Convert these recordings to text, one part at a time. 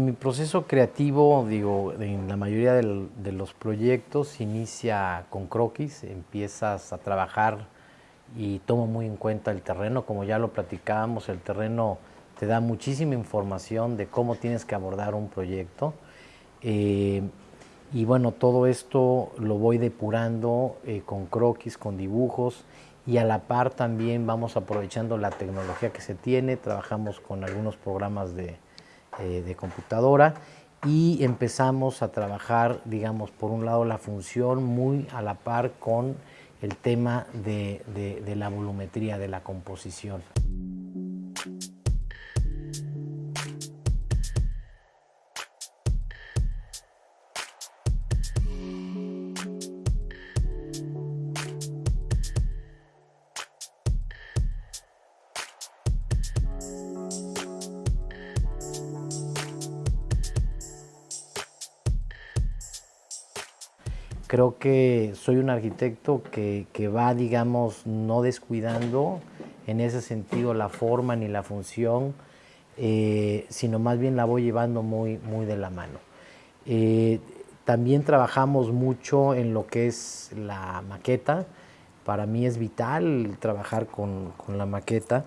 Mi proceso creativo, digo, en la mayoría de los proyectos inicia con croquis, empiezas a trabajar y tomo muy en cuenta el terreno, como ya lo platicábamos, el terreno te da muchísima información de cómo tienes que abordar un proyecto. Eh, y bueno, todo esto lo voy depurando eh, con croquis, con dibujos y a la par también vamos aprovechando la tecnología que se tiene, trabajamos con algunos programas de, eh, de computadora y empezamos a trabajar, digamos, por un lado la función muy a la par con el tema de, de, de la volumetría, de la composición. Creo que soy un arquitecto que, va, digamos, no descuidando en ese sentido la forma ni la función, eh, sino más bien la voy llevando muy, muy de la mano. Eh, también trabajamos mucho en lo que es la maqueta. Para mí es vital trabajar con, la maqueta.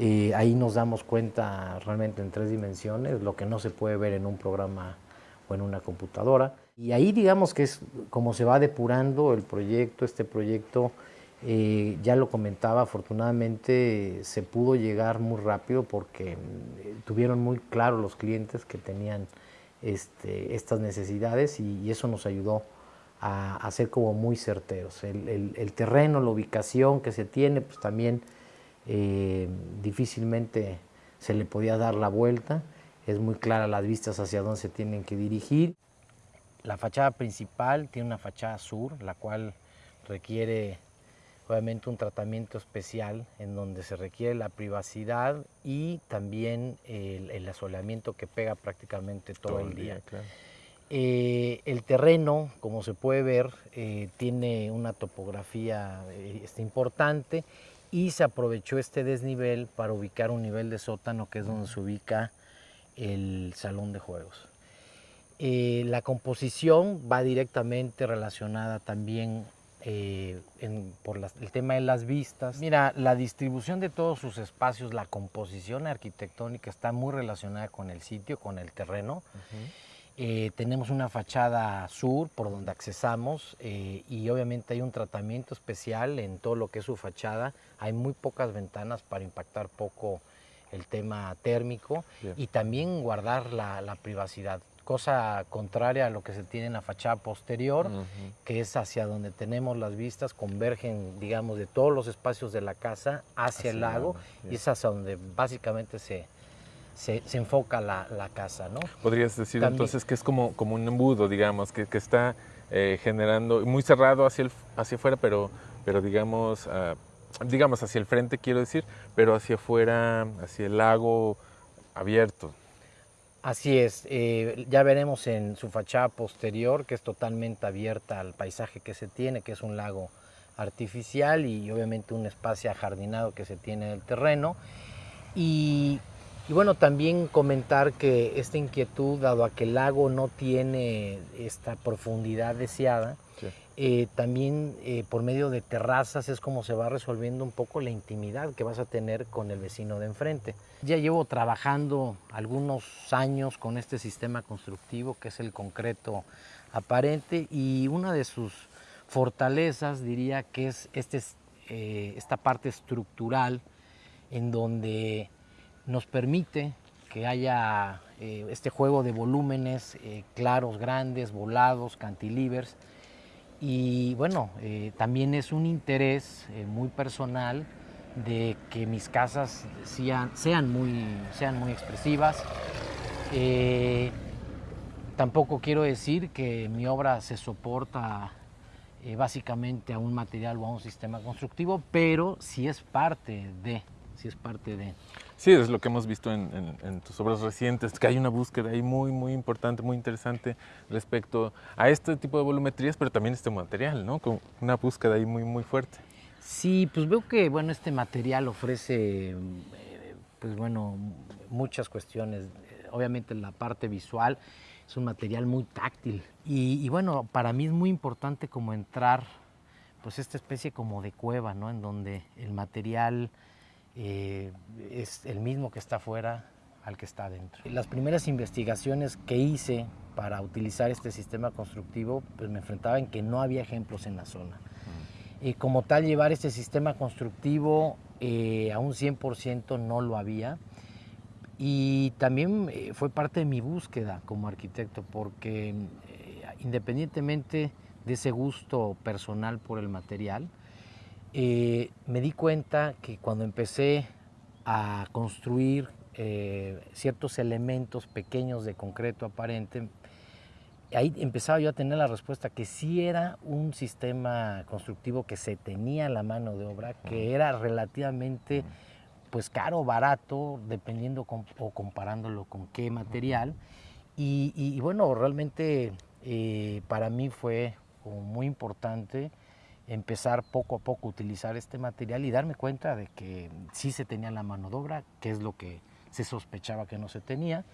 Eh, ahí nos damos cuenta realmente en tres dimensiones, lo que no se puede ver en un programa o en una computadora. Y ahí digamos que es como se va depurando el proyecto, este proyecto, eh, ya lo comentaba, afortunadamente se pudo llegar muy rápido porque eh, tuvieron muy claro los clientes que tenían este, estas necesidades y, eso nos ayudó a, ser como muy certeros. El, terreno, la ubicación que se tiene, pues también eh, difícilmente se le podía dar la vuelta, es muy clara las vistas hacia dónde se tienen que dirigir. La fachada principal tiene una fachada sur, la cual requiere obviamente un tratamiento especial en donde se requiere la privacidad y también el, asoleamiento que pega prácticamente todo, el día. Eh, el terreno, como se puede ver, eh, tiene una topografía eh, este, importante y se aprovechó este desnivel para ubicar un nivel de sótano que es donde se ubica el salón de juegos. Eh, la composición va directamente relacionada también eh, por el tema de las vistas. Mira, la distribución de todos sus espacios, la composición arquitectónica está muy relacionada con el sitio, con el terreno. Eh, tenemos una fachada sur por donde accesamos y obviamente hay un tratamiento especial en todo lo que es su fachada. Hay muy pocas ventanas para impactar poco el tema térmico y también guardar la privacidad cosa contraria a lo que se tiene en la fachada posterior, que es hacia donde tenemos las vistas, convergen, digamos, de todos los espacios de la casa hacia, el lago, y es hacia donde básicamente se, se, enfoca la, casa, ¿no? Podrías decir entonces que es como, como un embudo, digamos, que, que está eh, generando, muy cerrado hacia, el, hacia afuera, pero, pero digamos, ah, digamos hacia el frente quiero decir, pero hacia afuera, hacia el lago abierto. Así es, eh, ya veremos en su fachada posterior que es totalmente abierta al paisaje que se tiene, que es un lago artificial y obviamente un espacio ajardinado que se tiene en el terreno. Y, bueno, también comentar que esta inquietud, dado a que el lago no tiene esta profundidad deseada, eh, también eh, por medio de terrazas es como se va resolviendo un poco la intimidad que vas a tener con el vecino de enfrente. Ya llevo trabajando algunos años con este sistema constructivo que es el concreto aparente y una de sus fortalezas diría que es este, eh, esta parte estructural en donde nos permite que haya este juego de volúmenes claros, grandes, volados, cantilevers, y bueno, eh, también es un interés eh, muy personal de que mis casas sean, sean, muy, sean muy expresivas. Eh, tampoco quiero decir que mi obra se soporta básicamente a un material o a un sistema constructivo, pero sí es parte de, sí es parte de. Sí, es lo que hemos visto en, tus obras recientes, que hay una búsqueda ahí muy, muy importante, muy interesante respecto a este tipo de volumetrías, pero también este material, ¿no? Con una búsqueda ahí muy, muy fuerte. Sí, pues veo que, bueno, este material ofrece, eh, pues bueno, muchas cuestiones. obviamente la parte visual, es un material muy táctil. Y, bueno, para mí es muy importante como entrar, pues esta especie como de cueva, ¿no? En donde el material eh, es el mismo que está afuera al que está adentro. Las primeras investigaciones que hice para utilizar este sistema constructivo, pues me enfrentaba en que no había ejemplos en la zona. Y como tal, llevar este sistema constructivo eh, a un 100% no lo había. Y también eh, fue parte de mi búsqueda como arquitecto, porque eh, independientemente de ese gusto personal por el material, eh, me di cuenta que cuando empecé a construir ciertos elementos pequeños de concreto aparente, ahí empezaba yo a tener la respuesta que sí era un sistema constructivo que se tenía la mano de obra, que era relativamente pues caro o barato, dependiendo o comparándolo con qué material. Y, bueno, realmente eh, para mí fue muy importante empezar poco a poco a utilizar este material y darme cuenta de que sí se tenía la mano de obra, que es lo que se sospechaba que no se tenía,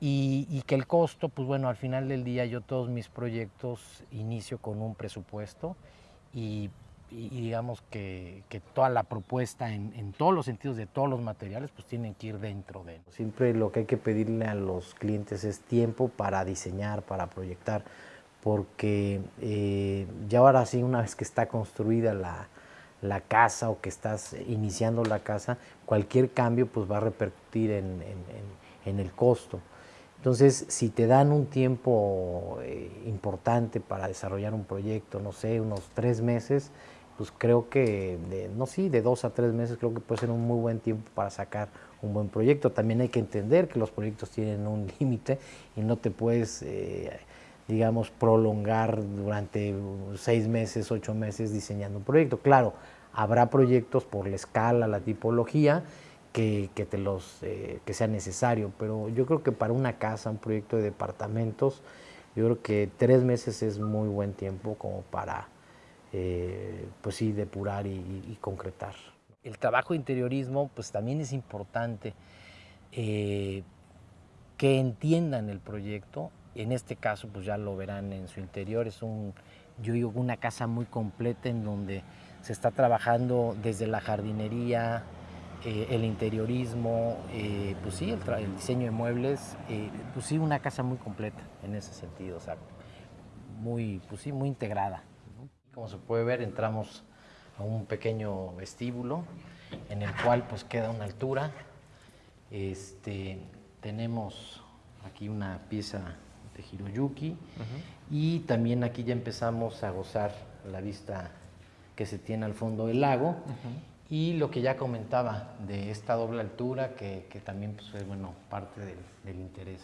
y, y, que el costo, pues bueno, al final del día yo todos mis proyectos inicio con un presupuesto y y, digamos que, que, toda la propuesta en, en, todos los sentidos de todos los materiales pues tienen que ir dentro de Siempre lo que hay que pedirle a los clientes es tiempo para diseñar, para proyectar, porque eh, ya ahora sí una vez que está construida la, la, casa o que estás iniciando la casa, cualquier cambio pues va a repercutir en, en, el costo. Entonces, si te dan un tiempo eh, importante para desarrollar un proyecto, no sé, unos tres meses, pues creo que, de, no sí, de dos a tres meses creo que puede ser un muy buen tiempo para sacar un buen proyecto. También hay que entender que los proyectos tienen un límite y no te puedes, eh, digamos, prolongar durante seis meses, ocho meses diseñando un proyecto. Claro, habrá proyectos por la escala, la tipología, que, que te los, eh, que sea necesario, pero yo creo que para una casa, un proyecto de departamentos, yo creo que tres meses es muy buen tiempo como para eh, pues sí, depurar y, concretar. El trabajo de interiorismo pues también es importante eh, que entiendan el proyecto. En este caso pues ya lo verán en su interior, es un, yo digo, una casa muy completa en donde se está trabajando desde la jardinería, eh, el interiorismo, pues sí, el, diseño de muebles, pues sí, una casa muy completa en ese sentido, o sea, muy, pues sí, muy integrada. Como se puede ver, entramos a un pequeño vestíbulo en el cual pues queda una altura. Este, tenemos aquí una pieza de Hiroyuki. Y también aquí ya empezamos a gozar la vista que se tiene al fondo del lago. Y lo que ya comentaba de esta doble altura que, también pues, es bueno, parte del, interés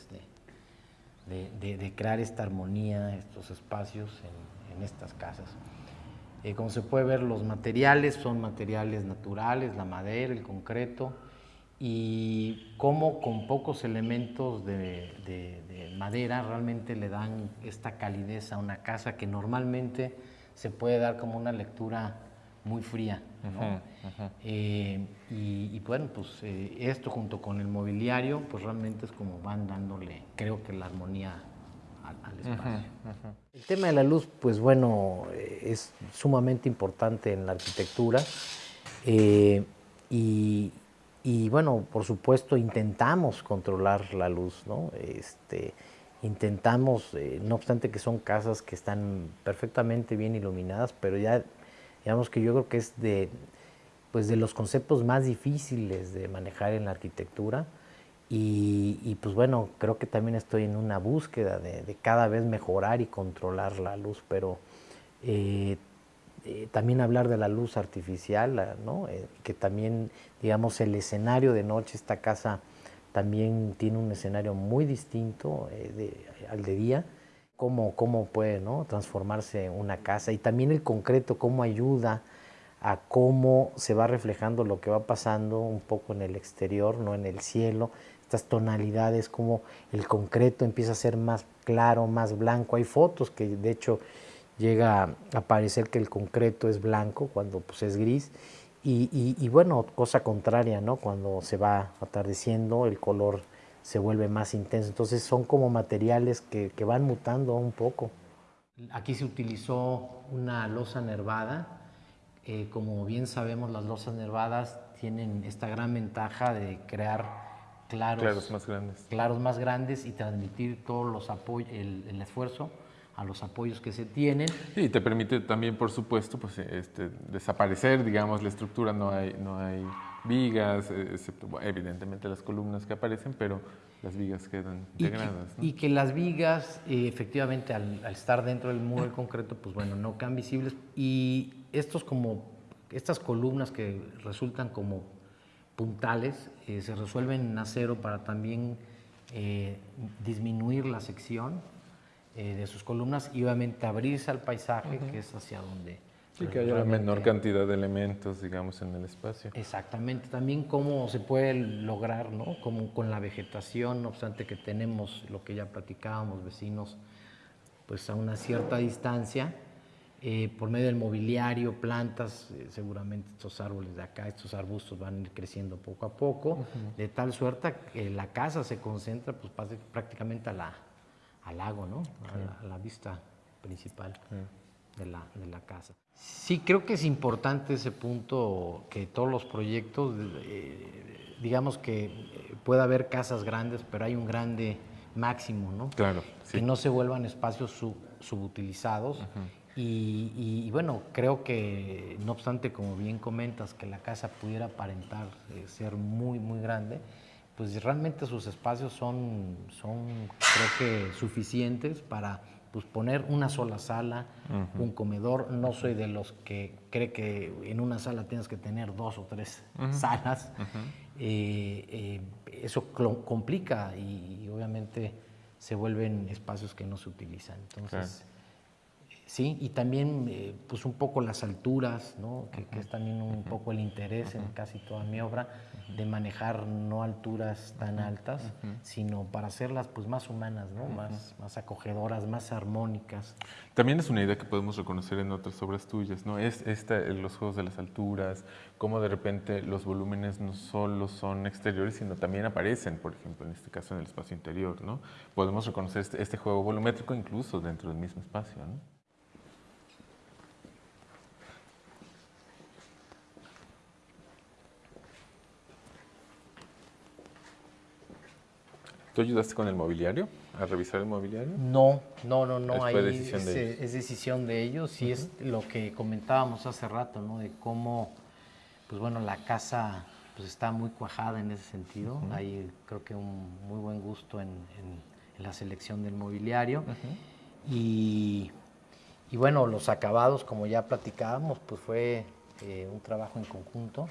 de, de, crear esta armonía, estos espacios en, en estas casas. Eh, como se puede ver, los materiales son materiales naturales, la madera, el concreto, y cómo con pocos elementos de, madera realmente le dan esta calidez a una casa que normalmente se puede dar como una lectura muy fría. Eh, y, bueno, pues eh, esto junto con el mobiliario, pues realmente es como van dándole, creo que la armonía el tema de la luz, pues bueno, eh, es sumamente importante en la arquitectura eh, y, bueno, por supuesto intentamos controlar la luz, ¿no? Este, intentamos, eh, no obstante que son casas que están perfectamente bien iluminadas, pero ya digamos que yo creo que es de, pues de los conceptos más difíciles de manejar en la arquitectura. Y, pues bueno, creo que también estoy en una búsqueda de, cada vez mejorar y controlar la luz, pero eh, eh, también hablar de la luz artificial, ¿no? Eh, que también, digamos, el escenario de noche, esta casa también tiene un escenario muy distinto al de día, cómo, cómo puede transformarse una casa y también el concreto, cómo ayuda a cómo se va reflejando lo que va pasando un poco en el exterior, no en el cielo, estas tonalidades, como el concreto empieza a ser más claro, más blanco. Hay fotos que de hecho llega a parecer que el concreto es blanco cuando pues, es gris. Y, bueno, cosa contraria, ¿no? Cuando se va atardeciendo, el color se vuelve más intenso. Entonces son como materiales que, que van mutando un poco. Aquí se utilizó una losa nervada. Eh, como bien sabemos, las losas nervadas tienen esta gran ventaja de crear claros, Claros más grandes. claros más grandes y transmitir todos los apoyos, el, el esfuerzo a los apoyos que se tienen. Y te permite también, por supuesto, pues, este, desaparecer, digamos, la estructura, no hay, no hay vigas, eh, excepto, bueno, evidentemente las columnas que aparecen, pero las vigas quedan Y que, integradas. ¿no? y que las vigas, eh, efectivamente, al, al estar dentro del muro del concreto, pues bueno, no quedan visibles. Y estos como, estas columnas que resultan como puntales, eh, se resuelven en acero para también eh, disminuir la sección eh, de sus columnas y obviamente abrirse al paisaje, que es hacia donde... Sí, pues, que haya la menor cantidad de elementos, digamos, en el espacio. Exactamente, también cómo se puede lograr, ¿no? Como con la vegetación, no obstante que tenemos lo que ya platicábamos, vecinos, pues a una cierta distancia, eh, por medio del mobiliario, plantas, eh, seguramente estos árboles de acá, estos arbustos van a ir creciendo poco a poco, de tal suerte que la casa se concentra pues prácticamente a la, al lago, ¿no? A la, a la vista principal de la, de la casa. Sí, creo que es importante ese punto que todos los proyectos, eh, digamos que eh, puede haber casas grandes, pero hay un grande máximo, ¿no? Claro, Que sí. no se vuelvan espacios sub- subutilizados. y, y- y bueno, creo que no obstante, como bien comentas, que la casa pudiera aparentar eh, ser muy, muy grande, pues realmente sus espacios son, son creo que suficientes para pues, poner una sola sala, un comedor. No soy de los que cree que en una sala tienes que tener dos o tres salas. Eh, eh, eso complica y, y obviamente se vuelven espacios que no se utilizan. Entonces, Sí, y también eh, pues un poco las alturas, ¿no? que, que es también un poco el interés en casi toda mi obra, de manejar no alturas tan altas, sino para hacerlas pues más humanas, ¿no? más, más acogedoras, más armónicas. También es una idea que podemos reconocer en otras obras tuyas, ¿no? Es esta, los juegos de las alturas, cómo de repente los volúmenes no solo son exteriores, sino también aparecen, por ejemplo, en este caso en el espacio interior, ¿no? Podemos reconocer este, este juego volumétrico incluso dentro del mismo espacio, ¿no? ¿Tú ayudaste con el mobiliario, a revisar el mobiliario? No, no, no, no, ahí decisión es, de es decisión de ellos y es lo que comentábamos hace rato, ¿no? De cómo, pues bueno, la casa pues está muy cuajada en ese sentido. Hay creo que un muy buen gusto en, en- en la selección del mobiliario. y, y bueno, los acabados, como ya platicábamos, pues fue eh, un trabajo en conjunto.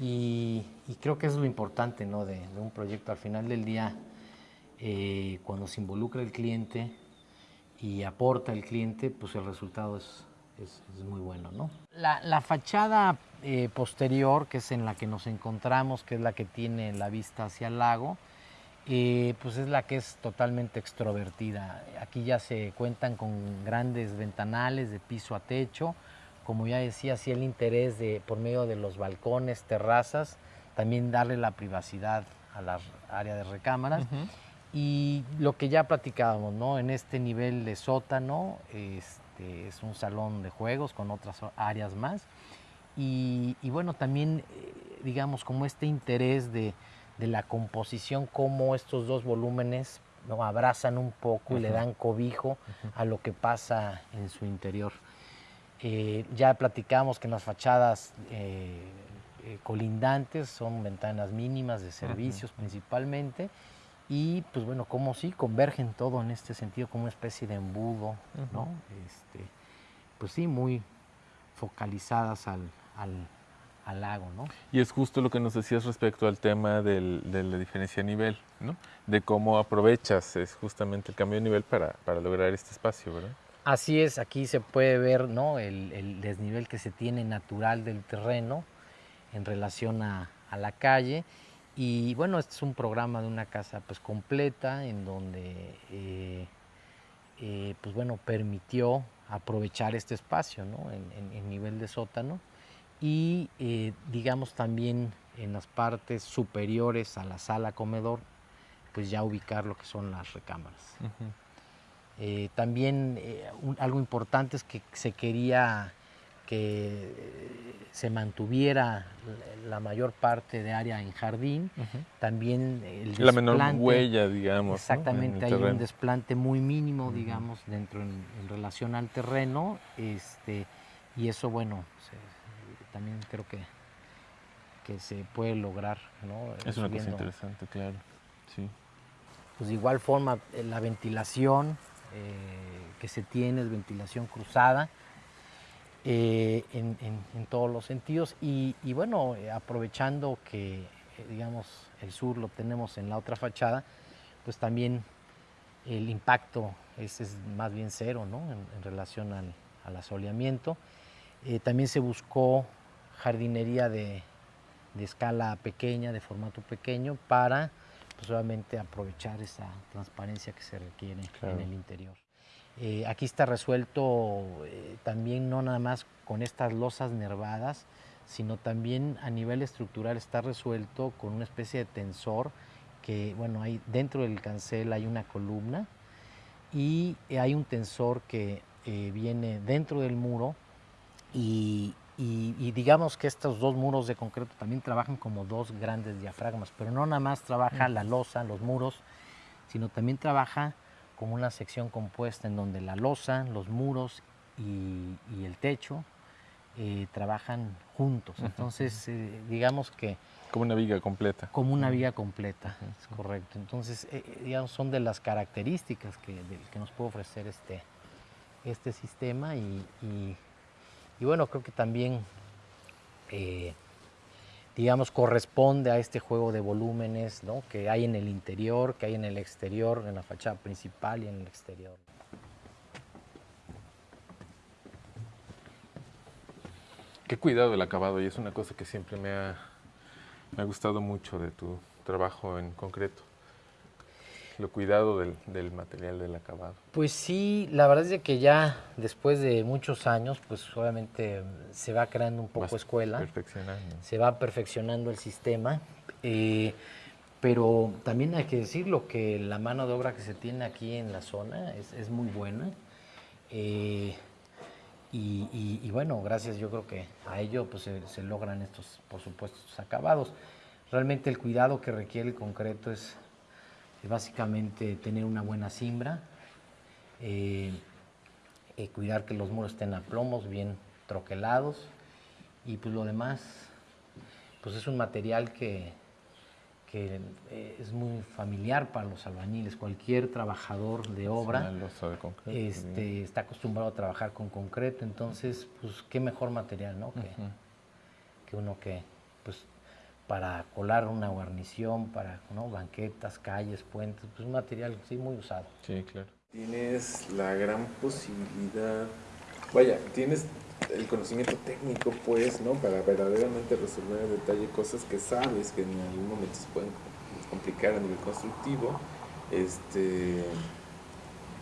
Y, y creo que es lo importante ¿no? de, de un proyecto. Al final del día, eh, cuando se involucra el cliente y aporta el cliente, pues el resultado es, es- es muy bueno. ¿no? La, la fachada eh, posterior, que es en la que nos encontramos, que es la que tiene la vista hacia el lago, eh, pues es la que es totalmente extrovertida. Aquí ya se cuentan con grandes ventanales de piso a techo, como ya decía, sí el interés de por medio de los balcones, terrazas, también darle la privacidad a la área de recámaras. Y lo que ya platicábamos, ¿no? En este nivel de sótano, este, es un salón de juegos con otras áreas más. Y, y bueno, también, eh, digamos, como este interés de, de la composición, cómo estos dos volúmenes ¿no? abrazan un poco y le dan cobijo a lo que pasa en su interior. Eh, ya platicamos que en las fachadas eh, eh, colindantes son ventanas mínimas de servicios principalmente y pues bueno, como sí, convergen todo en este sentido como una especie de embudo, ¿no? Este, pues sí, muy focalizadas al, al, al lago, ¿no? Y es justo lo que nos decías respecto al tema del- de la diferencia de nivel, ¿no? De cómo aprovechas es justamente el cambio de nivel para, para lograr este espacio, ¿verdad? Así es, aquí se puede ver ¿no? el, el desnivel que se tiene natural del terreno en relación a, a la calle. Y bueno, este es un programa de una casa pues completa en donde eh, eh, pues bueno, permitió aprovechar este espacio ¿no? en, en- en nivel de sótano y eh, digamos también en las partes superiores a la sala comedor pues ya ubicar lo que son las recámaras. También algo importante es que se quería que se mantuviera la mayor parte de área en jardín, también el La menor huella, digamos. Exactamente, hay un desplante muy mínimo, digamos, dentro en, relación al terreno, este, y eso, bueno, también creo que, que se puede lograr, ¿no? Es una cosa interesante, claro, sí. Pues de igual forma, eh, la ventilación eh, que se tiene es ventilación cruzada, eh, en, todos los sentidos y, bueno, eh, aprovechando que eh, digamos el sur lo tenemos en la otra fachada, pues también el impacto es, más bien cero ¿no? en, relación al, asoleamiento. también se buscó jardinería de, escala pequeña, de formato pequeño, para pues, obviamente aprovechar esa transparencia que se requiere en el interior. Eh, aquí está resuelto eh, también no nada más con estas losas nervadas, sino también a nivel estructural está resuelto con una especie de tensor que, bueno, hay, dentro del cancel hay una columna y hay un tensor que eh, viene dentro del muro y, digamos que estos dos muros de concreto también trabajan como dos grandes diafragmas, pero no nada más trabaja la losa, los muros, sino también trabaja como una sección compuesta en donde la losa, los muros y, el techo eh, trabajan juntos. Entonces, eh, digamos que... Como una viga completa. Como una viga completa, es correcto. Entonces, eh, digamos, son de las características que, que, nos puede ofrecer este, este sistema y, y bueno, creo que también digamos, corresponde a este juego de volúmenes ¿no? que hay en el interior, que hay en el exterior, en la fachada principal y en el exterior. Qué cuidado del acabado y es una cosa que siempre me ha, me ha gustado mucho de tu trabajo en concreto lo cuidado del, material del acabado. Pues sí, la verdad es que ya después de muchos años, pues obviamente se va creando un poco escuela. Perfeccionando. Se va perfeccionando el sistema. Eh, pero también hay que decirlo que la mano de obra que se tiene aquí en la zona es, muy buena. Eh, y, bueno, gracias yo creo que a ello pues se, se logran estos, por supuesto, estos acabados. Realmente el cuidado que requiere el concreto es básicamente tener una buena simbra, eh, eh, cuidar que los muros estén a plomos, bien troquelados y pues lo demás, pues es un material que, que eh, es muy familiar para los albañiles. Cualquier trabajador de obra este, está acostumbrado a trabajar con concreto, entonces pues qué mejor material, ¿no? Que, que uno que pues para colar una guarnición, para banquetas, calles, puentes, pues un material sí muy usado. Sí, claro. Tienes la gran posibilidad, vaya, tienes el conocimiento técnico, pues, ¿no? Para verdaderamente resolver en detalle cosas que sabes que en algún momento se pueden complicar a nivel constructivo, este,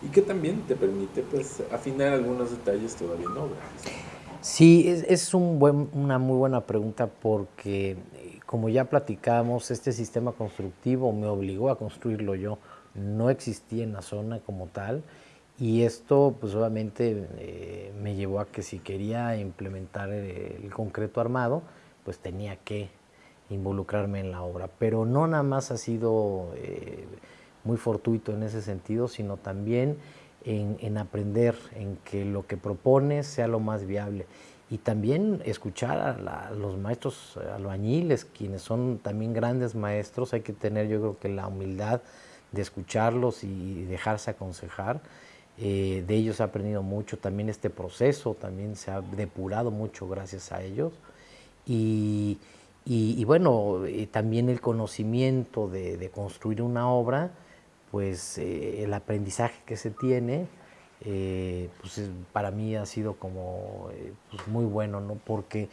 y que también te permite, pues, afinar algunos detalles todavía en obra. Sí, es, es un buen, una muy buena pregunta porque como ya platicamos, este sistema constructivo me obligó a construirlo yo, no existía en la zona como tal y esto pues obviamente eh, me llevó a que si quería implementar el, concreto armado, pues tenía que involucrarme en la obra. Pero no nada más ha sido eh, muy fortuito en ese sentido, sino también en, en, aprender, en que lo que propones sea lo más viable y también escuchar a, los maestros albañiles, quienes son también grandes maestros, hay que tener yo creo que la humildad de escucharlos y dejarse aconsejar. Eh, de ellos he aprendido mucho, también este proceso también se ha depurado mucho gracias a ellos. Y, y, bueno, eh, también el conocimiento de, construir una obra, pues eh, el aprendizaje que se tiene, eh, pues para mí ha sido como eh, pues muy bueno, ¿no? porque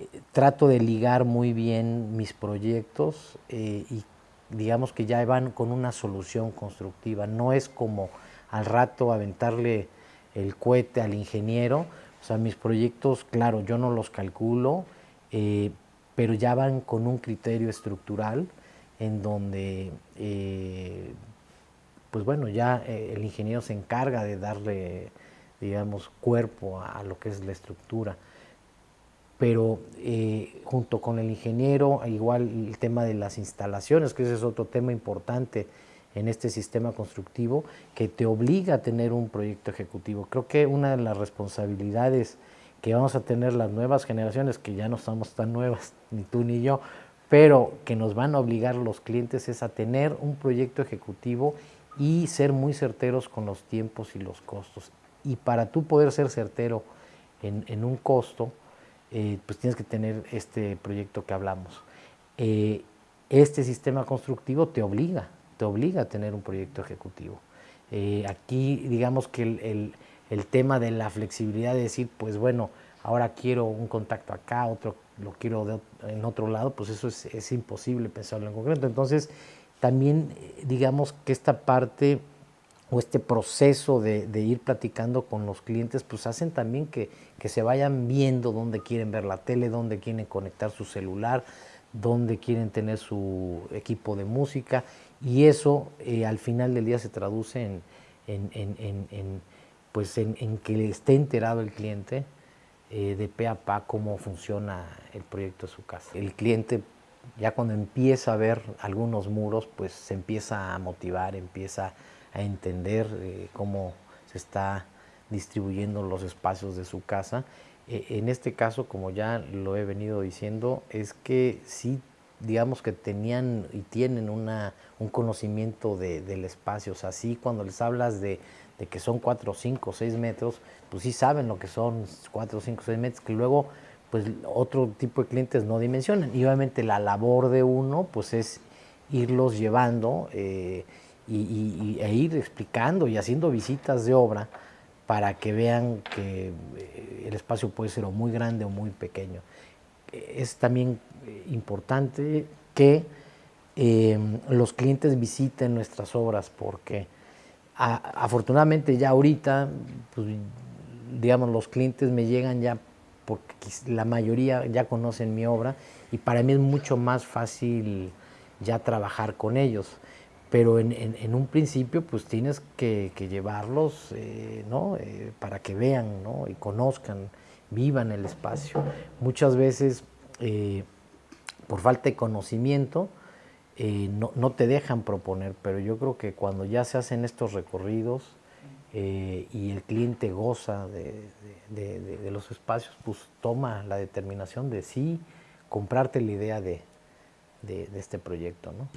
eh, trato de ligar muy bien mis proyectos y digamos que ya van con una solución constructiva, no es como al rato aventarle el cohete al ingeniero, o sea, mis proyectos, claro, yo no los calculo, pero ya van con un criterio estructural en donde pues bueno, ya eh, el ingeniero se encarga de darle, digamos, cuerpo a, lo que es la estructura. Pero eh, junto con el ingeniero, igual el tema de las instalaciones, que ese es otro tema importante en este sistema constructivo, que te obliga a tener un proyecto ejecutivo. Creo que una de las responsabilidades que vamos a tener las nuevas generaciones, que ya no somos tan nuevas, ni tú ni yo, pero que nos van a obligar los clientes es a tener un proyecto ejecutivo y ser muy certeros con los tiempos y los costos. Y para tú poder ser certero en, un costo, eh, pues tienes que tener este proyecto que hablamos. Eh, este sistema constructivo te obliga, te obliga a tener un proyecto ejecutivo. Eh, aquí digamos que el, el, tema de la flexibilidad de decir, pues bueno, ahora quiero un contacto acá, otro lo quiero en otro lado, pues eso es, es imposible pensarlo en concreto. Entonces, también eh, digamos que esta parte o este proceso de, ir platicando con los clientes, pues hacen también que, se vayan viendo dónde quieren ver la tele, dónde quieren conectar su celular, dónde quieren tener su equipo de música y eso eh, al final del día se traduce en, pues en, que esté enterado el cliente eh, de pe a pa cómo funciona el proyecto de su casa. El cliente ya cuando empieza a ver algunos muros, pues se empieza a motivar, empieza a entender eh, cómo se está distribuyendo los espacios de su casa. Eh, en este caso, como ya lo he venido diciendo, es que sí, digamos que tenían y tienen una, un conocimiento del espacio. O sea, sí, cuando les hablas de, de que son 4, 5, 6 metros, pues sí saben lo que son 4, 5, 6 metros, que luego pues otro tipo de clientes no dimensionan. Y obviamente la labor de uno pues es irlos llevando eh, y, e ir explicando y haciendo visitas de obra para que vean que eh, el espacio puede ser o muy grande o muy pequeño. Es también eh, importante que los clientes visiten nuestras obras porque afortunadamente ya ahorita, pues, digamos, los clientes me llegan ya porque la mayoría ya conocen mi obra y para mí es mucho más fácil ya trabajar con ellos. Pero en, un principio pues tienes que, llevarlos eh, ¿no? Eh, para que vean ¿no? y conozcan, vivan el espacio. Muchas veces eh, por falta de conocimiento no, no te dejan proponer, pero yo creo que cuando ya se hacen estos recorridos, eh, y el cliente goza de, los espacios, pues toma la determinación de sí comprarte la idea de, este proyecto. ¿no?